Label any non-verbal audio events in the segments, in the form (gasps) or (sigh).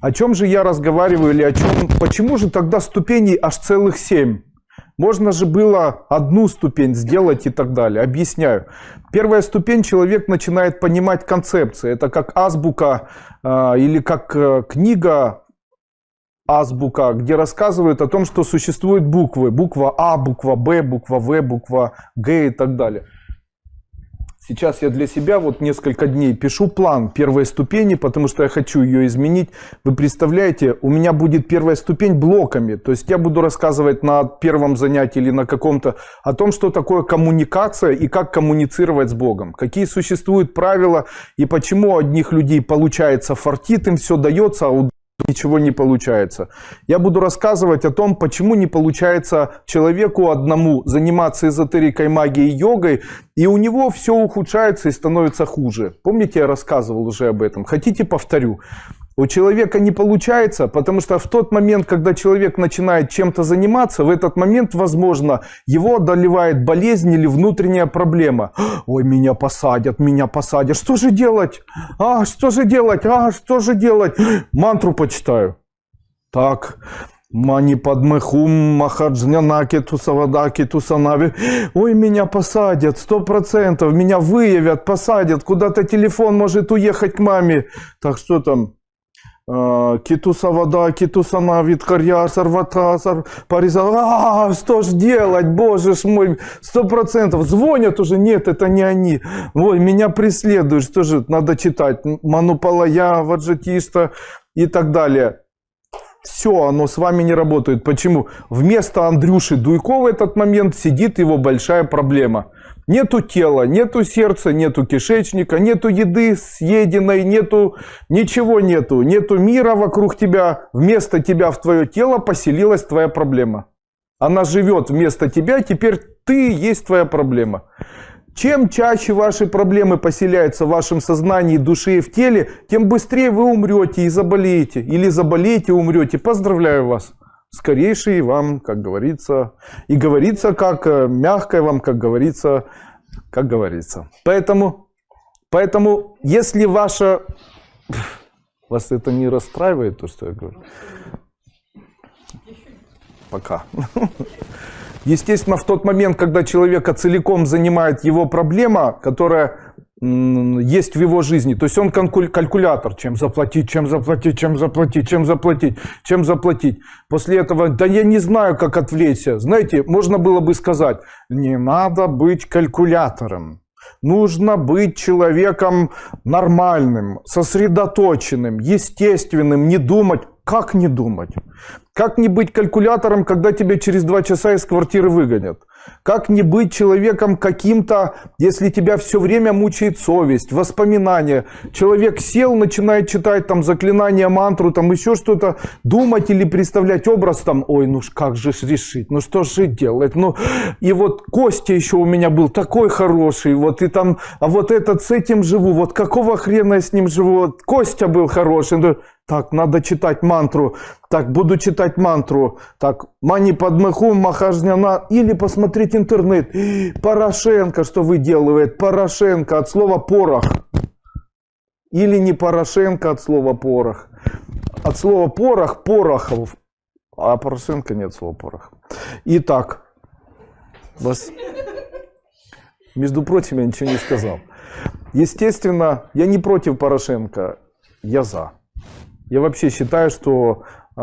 О чем же я разговариваю или о чем? Почему же тогда ступеней аж целых семь? Можно же было одну ступень сделать и так далее. Объясняю. Первая ступень человек начинает понимать концепции. Это как азбука э, или как э, книга азбука, где рассказывают о том, что существуют буквы. Буква А, буква Б, буква В, буква Г и так далее. Сейчас я для себя вот несколько дней пишу план первой ступени, потому что я хочу ее изменить. Вы представляете, у меня будет первая ступень блоками. То есть я буду рассказывать на первом занятии или на каком-то о том, что такое коммуникация и как коммуницировать с Богом. Какие существуют правила и почему у одних людей получается фартит, им все дается, а у ничего не получается. Я буду рассказывать о том, почему не получается человеку одному заниматься эзотерикой, магией, йогой, и у него все ухудшается и становится хуже. Помните, я рассказывал уже об этом? Хотите, повторю. У человека не получается, потому что в тот момент, когда человек начинает чем-то заниматься, в этот момент, возможно, его одолевает болезнь или внутренняя проблема. Ой, меня посадят, меня посадят. Что же делать? А, что же делать? А, что же делать? Мантру почитаю. Так, Мани подмехум, махаджнянаки, тусавадаки, тусанави. Ой, меня посадят, сто процентов, меня выявят, посадят, куда-то телефон может уехать к маме. Так что там, Китуса вода, китуса навид, карьяр, сарвата, париза. А, что ж делать, боже ж мой, сто процентов. Звонят уже, нет, это не они. Ой, меня преследуют, что же надо читать? Манупалая, Ваджатиста и так далее. Все, оно с вами не работает. Почему? Вместо Андрюши Дуйко в этот момент сидит его большая проблема – Нету тела, нету сердца, нету кишечника, нету еды съеденной, нету ничего нету, нету мира вокруг тебя. Вместо тебя в твое тело поселилась твоя проблема. Она живет вместо тебя, теперь ты есть твоя проблема. Чем чаще ваши проблемы поселяются в вашем сознании, душе и в теле, тем быстрее вы умрете и заболеете. Или заболеете и умрете. Поздравляю вас скорейший вам, как говорится, и говорится как э, мягкое вам, как говорится, как говорится. Поэтому, поэтому если ваша... Вас это не расстраивает, то, что я говорю? Пока. (laughs) Естественно, в тот момент, когда человека целиком занимает его проблема, которая есть в его жизни. То есть он калькулятор, чем заплатить, чем заплатить, чем заплатить, чем заплатить, чем заплатить. После этого, да я не знаю, как отвлечься. Знаете, можно было бы сказать, не надо быть калькулятором. Нужно быть человеком нормальным, сосредоточенным, естественным, не думать. Как не думать? Как не быть калькулятором, когда тебя через два часа из квартиры выгонят? Как не быть человеком каким-то, если тебя все время мучает совесть, воспоминания. Человек сел, начинает читать там заклинания, мантру, там еще что-то, думать или представлять образ там, ой, ну как же решить, ну что же делать, ну и вот Костя еще у меня был такой хороший, вот и там, а вот этот с этим живу, вот какого хрена я с ним живу, вот Костя был хороший, ну, так, надо читать мантру. Так, буду читать мантру. Так, мани подмыху, махажняна. Или посмотреть интернет. (gasps) Порошенко, что выделывает? Порошенко от слова порох. Или не Порошенко от слова порох. От слова порох, порохов. А Порошенко нет слова порох. Итак, вас... Между прочим, я ничего не сказал. Естественно, я не против Порошенко, я за. Я вообще считаю, что э,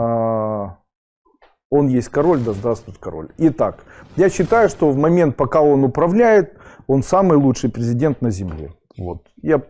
он есть король, да здравствует король. Итак, я считаю, что в момент, пока он управляет, он самый лучший президент на Земле. Вот. Я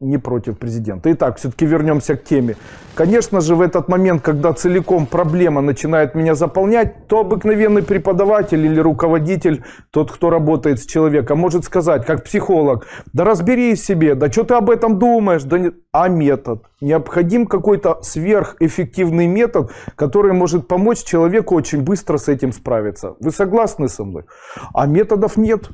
не против президента. Итак, все-таки вернемся к теме. Конечно же, в этот момент, когда целиком проблема начинает меня заполнять, то обыкновенный преподаватель или руководитель, тот, кто работает с человеком, может сказать, как психолог, да разберись себе, да что ты об этом думаешь, да не... а метод. Необходим какой-то сверхэффективный метод, который может помочь человеку очень быстро с этим справиться. Вы согласны со мной? А методов нет.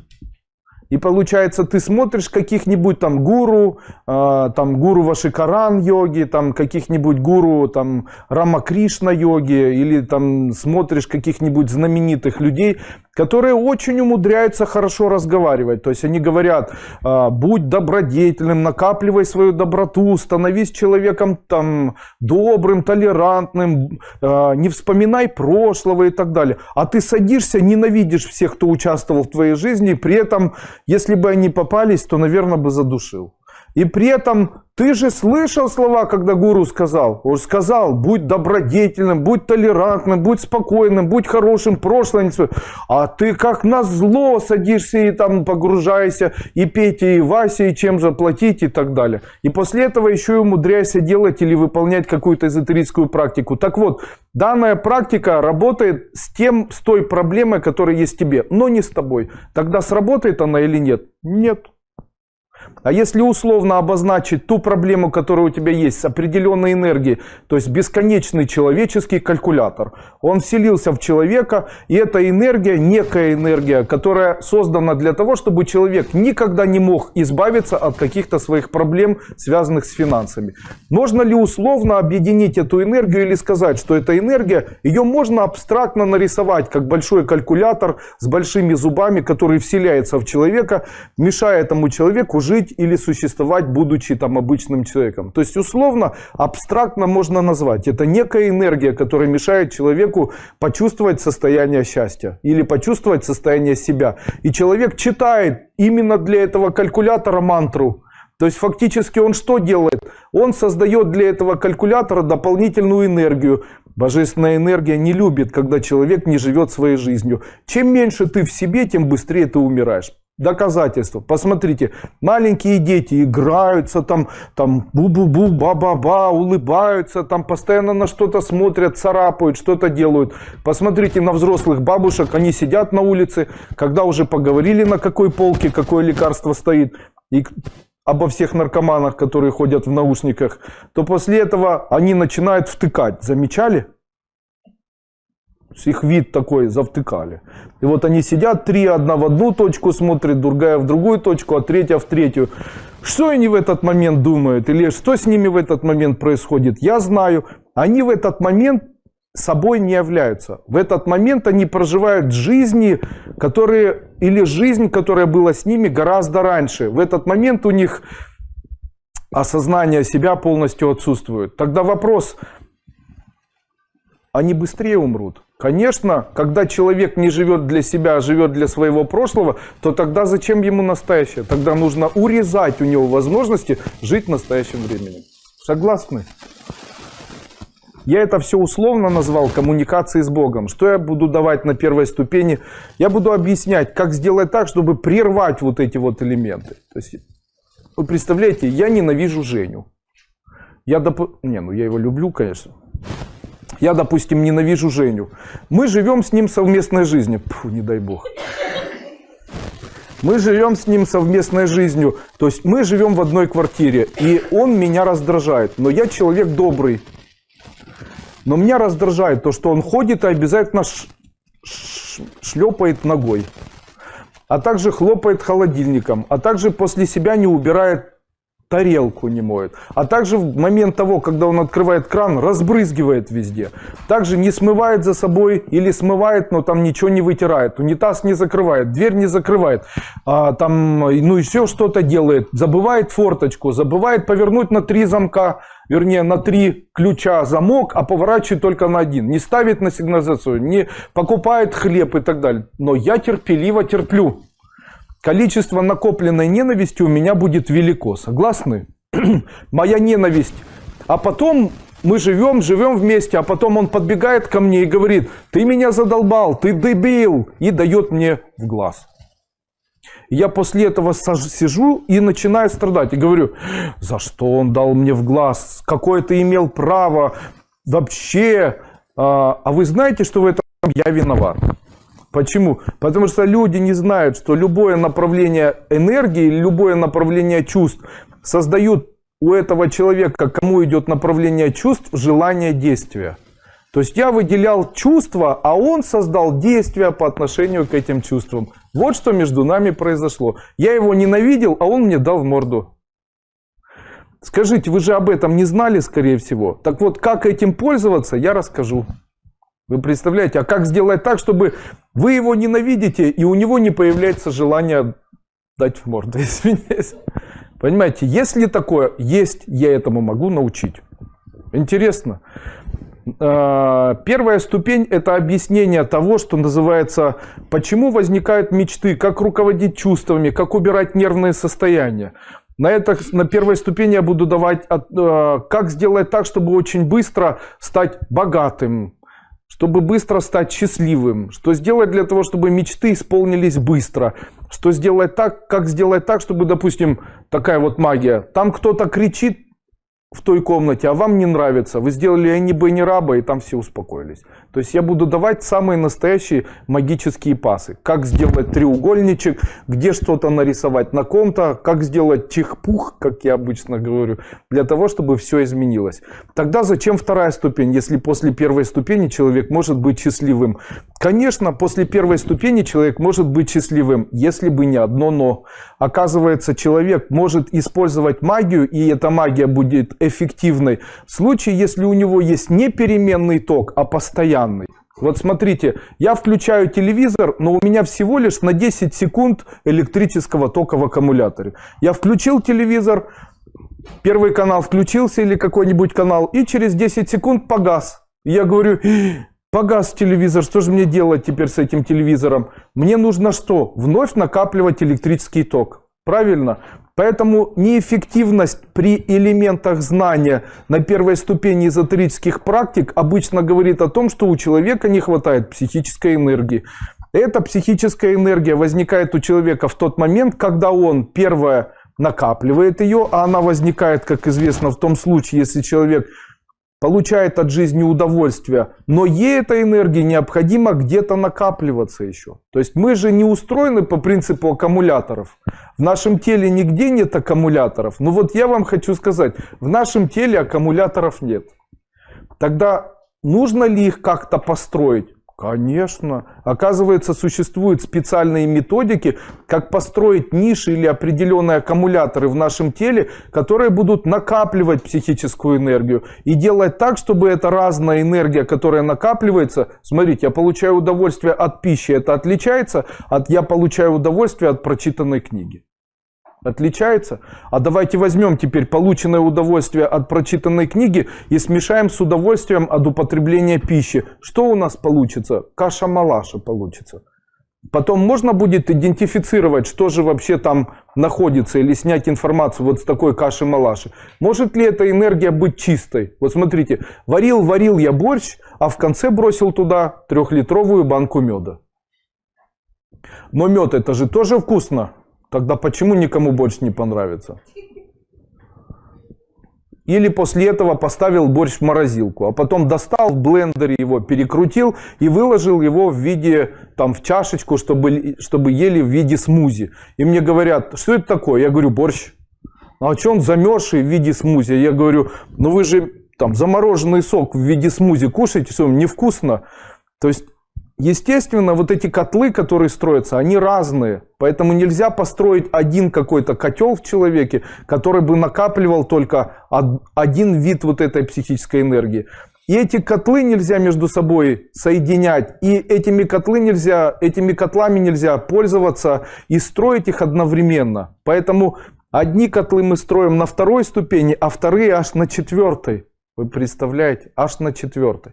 И получается, ты смотришь каких-нибудь там гуру, э, там гуру Вашикаран йоги, там каких-нибудь гуру там Рамакришна йоги, или там смотришь каких-нибудь знаменитых людей, которые очень умудряются хорошо разговаривать. То есть они говорят, э, будь добродетельным, накапливай свою доброту, становись человеком там добрым, толерантным, э, не вспоминай прошлого и так далее. А ты садишься, ненавидишь всех, кто участвовал в твоей жизни, при этом если бы они попались, то, наверное, бы задушил. И при этом ты же слышал слова, когда гуру сказал. Он сказал, будь добродетельным, будь толерантным, будь спокойным, будь хорошим, прошлое не свое. А ты как на зло садишься и там погружаешься, и Петя, и Вася, и чем заплатить и так далее. И после этого еще и умудряйся делать или выполнять какую-то эзотерическую практику. Так вот, данная практика работает с тем, с той проблемой, которая есть тебе, но не с тобой. Тогда сработает она или нет? Нет. А если условно обозначить ту проблему, которая у тебя есть с определенной энергией, то есть бесконечный человеческий калькулятор, он вселился в человека, и эта энергия, некая энергия, которая создана для того, чтобы человек никогда не мог избавиться от каких-то своих проблем, связанных с финансами. Можно ли условно объединить эту энергию или сказать, что эта энергия, ее можно абстрактно нарисовать, как большой калькулятор с большими зубами, который вселяется в человека, мешая этому человеку жить жить или существовать, будучи там обычным человеком. То есть условно, абстрактно можно назвать. Это некая энергия, которая мешает человеку почувствовать состояние счастья или почувствовать состояние себя. И человек читает именно для этого калькулятора мантру. То есть фактически он что делает? Он создает для этого калькулятора дополнительную энергию. Божественная энергия не любит, когда человек не живет своей жизнью. Чем меньше ты в себе, тем быстрее ты умираешь. Доказательства. Посмотрите, маленькие дети играются там, там бу-бу-бу, ба-ба-ба, улыбаются, там постоянно на что-то смотрят, царапают, что-то делают. Посмотрите на взрослых бабушек, они сидят на улице, когда уже поговорили на какой полке, какое лекарство стоит, и обо всех наркоманах, которые ходят в наушниках, то после этого они начинают втыкать. Замечали? Их вид такой завтыкали. И вот они сидят, три, одна в одну точку смотрит, другая в другую точку, а третья в третью. Что они в этот момент думают? Или что с ними в этот момент происходит? Я знаю. Они в этот момент собой не являются. В этот момент они проживают жизни, которые, или жизнь, которая была с ними гораздо раньше. В этот момент у них осознание себя полностью отсутствует. Тогда вопрос, они быстрее умрут? Конечно, когда человек не живет для себя, а живет для своего прошлого, то тогда зачем ему настоящее? Тогда нужно урезать у него возможности жить настоящим временем. Согласны? Я это все условно назвал коммуникацией с Богом. Что я буду давать на первой ступени? Я буду объяснять, как сделать так, чтобы прервать вот эти вот элементы. То есть, вы представляете, я ненавижу Женю. Я доп... Не, ну я его люблю, конечно. Я, допустим, ненавижу Женю. Мы живем с ним совместной жизнью. Фу, не дай бог. Мы живем с ним совместной жизнью. То есть мы живем в одной квартире. И он меня раздражает. Но я человек добрый. Но меня раздражает то, что он ходит и обязательно шлепает ногой. А также хлопает холодильником. А также после себя не убирает тарелку не моет. А также в момент того, когда он открывает кран, разбрызгивает везде. Также не смывает за собой или смывает, но там ничего не вытирает. Унитаз не закрывает, дверь не закрывает. А, там, ну еще что-то делает. Забывает форточку, забывает повернуть на три замка, вернее на три ключа замок, а поворачивает только на один. Не ставит на сигнализацию, не покупает хлеб и так далее. Но я терпеливо терплю количество накопленной ненависти у меня будет велико. Согласны? (clears throat) Моя ненависть. А потом мы живем, живем вместе, а потом он подбегает ко мне и говорит, ты меня задолбал, ты дебил, и дает мне в глаз. Я после этого сижу и начинаю страдать. И говорю, за что он дал мне в глаз? Какое ты имел право? Вообще, а, а вы знаете, что в этом я виноват? Почему? Потому что люди не знают, что любое направление энергии, любое направление чувств создают у этого человека, кому идет направление чувств, желание действия. То есть я выделял чувства, а он создал действия по отношению к этим чувствам. Вот что между нами произошло. Я его ненавидел, а он мне дал в морду. Скажите, вы же об этом не знали, скорее всего. Так вот, как этим пользоваться, я расскажу. Вы представляете, а как сделать так, чтобы вы его ненавидите, и у него не появляется желание дать в морду, (laughs) извиняюсь. Понимаете, если такое есть, я этому могу научить. Интересно. А, первая ступень – это объяснение того, что называется, почему возникают мечты, как руководить чувствами, как убирать нервные состояния. На, это, на первой ступени я буду давать, а, как сделать так, чтобы очень быстро стать богатым, чтобы быстро стать счастливым, что сделать для того, чтобы мечты исполнились быстро, что сделать так, как сделать так, чтобы, допустим, такая вот магия, там кто-то кричит, в той комнате, а вам не нравится, вы сделали Энни Бенни Раба, и там все успокоились. То есть я буду давать самые настоящие магические пасы. Как сделать треугольничек, где что-то нарисовать на ком-то, как сделать чихпух, как я обычно говорю, для того, чтобы все изменилось. Тогда зачем вторая ступень, если после первой ступени человек может быть счастливым? Конечно, после первой ступени человек может быть счастливым, если бы не одно «но». Оказывается, человек может использовать магию, и эта магия будет эффективной в случае, если у него есть не переменный ток, а постоянный. Вот смотрите, я включаю телевизор, но у меня всего лишь на 10 секунд электрического тока в аккумуляторе. Я включил телевизор, первый канал включился или какой-нибудь канал, и через 10 секунд погас. Я говорю, погас телевизор, что же мне делать теперь с этим телевизором? Мне нужно что? Вновь накапливать электрический ток. Правильно? Поэтому неэффективность при элементах знания на первой ступени эзотерических практик обычно говорит о том, что у человека не хватает психической энергии. Эта психическая энергия возникает у человека в тот момент, когда он, первое, накапливает ее, а она возникает, как известно, в том случае, если человек получает от жизни удовольствие, но ей эта энергия необходимо где-то накапливаться еще. То есть мы же не устроены по принципу аккумуляторов. В нашем теле нигде нет аккумуляторов. Но вот я вам хочу сказать, в нашем теле аккумуляторов нет. Тогда нужно ли их как-то построить? Конечно. Оказывается, существуют специальные методики, как построить ниши или определенные аккумуляторы в нашем теле, которые будут накапливать психическую энергию и делать так, чтобы эта разная энергия, которая накапливается, смотрите, я получаю удовольствие от пищи, это отличается от я получаю удовольствие от прочитанной книги. Отличается? А давайте возьмем теперь полученное удовольствие от прочитанной книги и смешаем с удовольствием от употребления пищи. Что у нас получится? Каша-малаша получится. Потом можно будет идентифицировать, что же вообще там находится, или снять информацию вот с такой каши-малаши. Может ли эта энергия быть чистой? Вот смотрите, варил-варил я борщ, а в конце бросил туда трехлитровую банку меда. Но мед это же тоже вкусно. Тогда почему никому больше не понравится? Или после этого поставил борщ в морозилку, а потом достал в блендере его, перекрутил и выложил его в виде, там, в чашечку, чтобы, чтобы ели в виде смузи. И мне говорят, что это такое? Я говорю, борщ. А что он замерзший в виде смузи? Я говорю, ну вы же там замороженный сок в виде смузи кушаете, что невкусно? То есть Естественно, вот эти котлы, которые строятся, они разные. Поэтому нельзя построить один какой-то котел в человеке, который бы накапливал только один вид вот этой психической энергии. И эти котлы нельзя между собой соединять. И этими, котлы нельзя, этими котлами нельзя пользоваться и строить их одновременно. Поэтому одни котлы мы строим на второй ступени, а вторые аж на четвертой. Вы представляете? Аж на четвертой.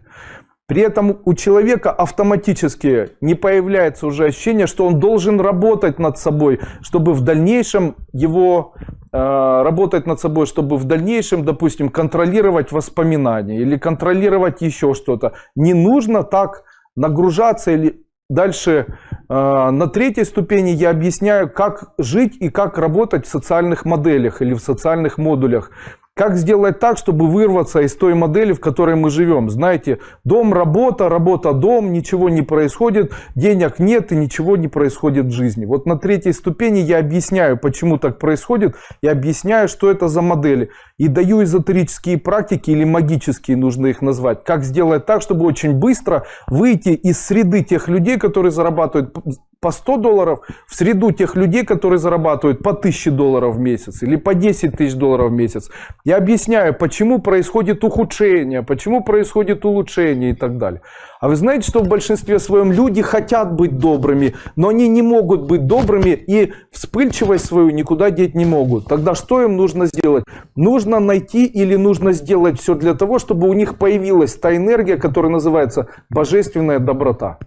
При этом у человека автоматически не появляется уже ощущение, что он должен работать над собой, чтобы в дальнейшем его э, работать над собой, чтобы в дальнейшем, допустим, контролировать воспоминания или контролировать еще что-то. Не нужно так нагружаться или дальше э, на третьей ступени я объясняю, как жить и как работать в социальных моделях или в социальных модулях. Как сделать так, чтобы вырваться из той модели, в которой мы живем? Знаете, дом, работа, работа, дом, ничего не происходит, денег нет и ничего не происходит в жизни. Вот на третьей ступени я объясняю, почему так происходит, и объясняю, что это за модели. И даю эзотерические практики или магические, нужно их назвать. Как сделать так, чтобы очень быстро выйти из среды тех людей, которые зарабатывают по 100 долларов в среду тех людей, которые зарабатывают по 1000 долларов в месяц или по 10 тысяч долларов в месяц. Я объясняю, почему происходит ухудшение, почему происходит улучшение и так далее. А вы знаете, что в большинстве своем люди хотят быть добрыми, но они не могут быть добрыми и вспыльчивость свою никуда деть не могут. Тогда что им нужно сделать? Нужно найти или нужно сделать все для того, чтобы у них появилась та энергия, которая называется божественная доброта.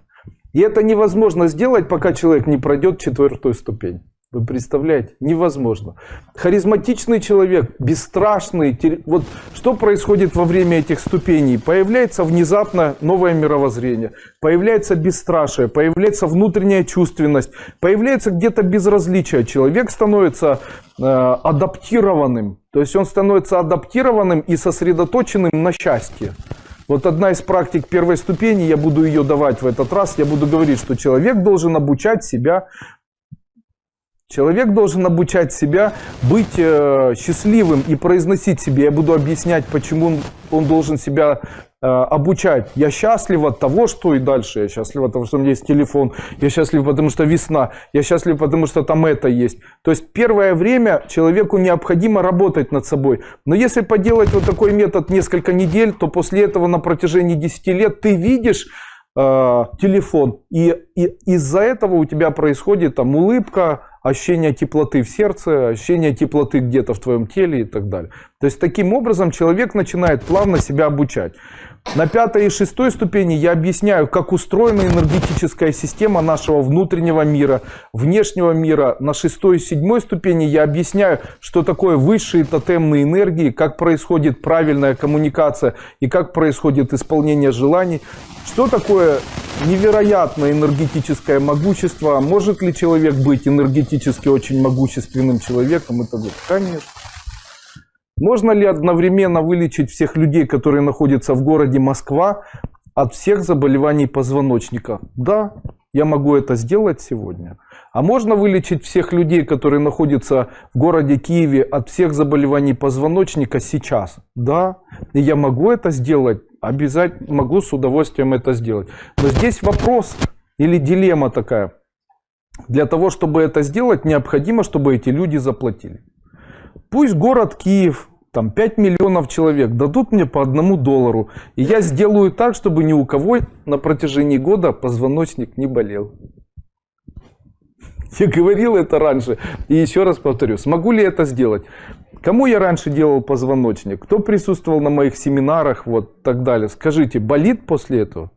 И это невозможно сделать, пока человек не пройдет четвертую ступень. Вы представляете? Невозможно. Харизматичный человек, бесстрашный. Вот что происходит во время этих ступеней? Появляется внезапно новое мировоззрение, появляется бесстрашие, появляется внутренняя чувственность, появляется где-то безразличие. Человек становится э, адаптированным. То есть он становится адаптированным и сосредоточенным на счастье. Вот одна из практик первой ступени, я буду ее давать в этот раз, я буду говорить, что человек должен обучать себя Человек должен обучать себя быть э, счастливым и произносить себе. Я буду объяснять, почему он, он должен себя обучать. Я счастлив от того, что и дальше. Я счастлив от того, что у меня есть телефон. Я счастлив, потому что весна. Я счастлив, потому что там это есть. То есть первое время человеку необходимо работать над собой. Но если поделать вот такой метод несколько недель, то после этого на протяжении 10 лет ты видишь э, телефон. И, и из-за этого у тебя происходит там улыбка, ощущение теплоты в сердце, ощущение теплоты где-то в твоем теле и так далее. То есть таким образом человек начинает плавно себя обучать. На пятой и шестой ступени я объясняю, как устроена энергетическая система нашего внутреннего мира, внешнего мира. На шестой и седьмой ступени я объясняю, что такое высшие тотемные энергии, как происходит правильная коммуникация и как происходит исполнение желаний. Что такое невероятное энергетическое могущество? Может ли человек быть энергетически очень могущественным человеком? Это конечно. Можно ли одновременно вылечить всех людей, которые находятся в городе Москва, от всех заболеваний позвоночника? Да, я могу это сделать сегодня. А можно вылечить всех людей, которые находятся в городе Киеве, от всех заболеваний позвоночника сейчас? Да, и я могу это сделать. Обязательно могу с удовольствием это сделать. Но здесь вопрос или дилемма такая. Для того, чтобы это сделать, необходимо, чтобы эти люди заплатили. Пусть город Киев, там 5 миллионов человек дадут мне по одному доллару. И я сделаю так, чтобы ни у кого на протяжении года позвоночник не болел. Я говорил это раньше. И еще раз повторю, смогу ли это сделать? Кому я раньше делал позвоночник? Кто присутствовал на моих семинарах? Вот так далее. Скажите, болит после этого?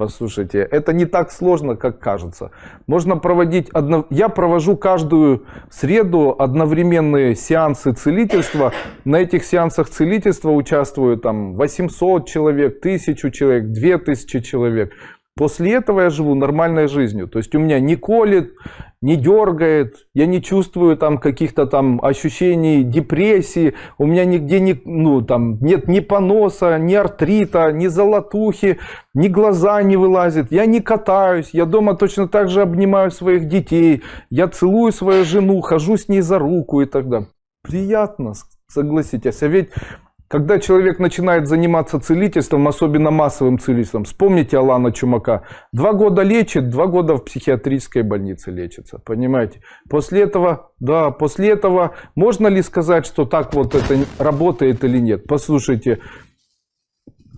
Послушайте, это не так сложно, как кажется. Можно проводить, одно... я провожу каждую среду одновременные сеансы целительства. На этих сеансах целительства участвуют там 800 человек, 1000 человек, 2000 человек. После этого я живу нормальной жизнью. То есть у меня не колет, не дергает, я не чувствую там каких-то там ощущений депрессии, у меня нигде не, ну, там, нет ни поноса, ни артрита, ни золотухи, ни глаза не вылазят, я не катаюсь, я дома точно так же обнимаю своих детей, я целую свою жену, хожу с ней за руку и так далее. Приятно, согласитесь. А ведь когда человек начинает заниматься целительством, особенно массовым целительством, вспомните Алана Чумака, два года лечит, два года в психиатрической больнице лечится, понимаете? После этого, да, после этого можно ли сказать, что так вот это работает или нет? Послушайте,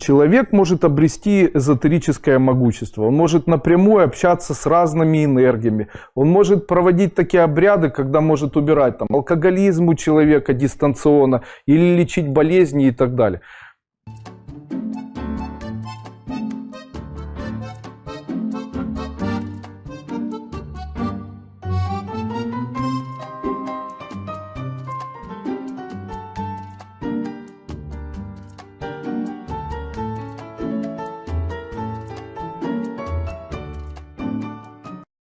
Человек может обрести эзотерическое могущество, он может напрямую общаться с разными энергиями, он может проводить такие обряды, когда может убирать там, алкоголизм у человека дистанционно или лечить болезни и так далее.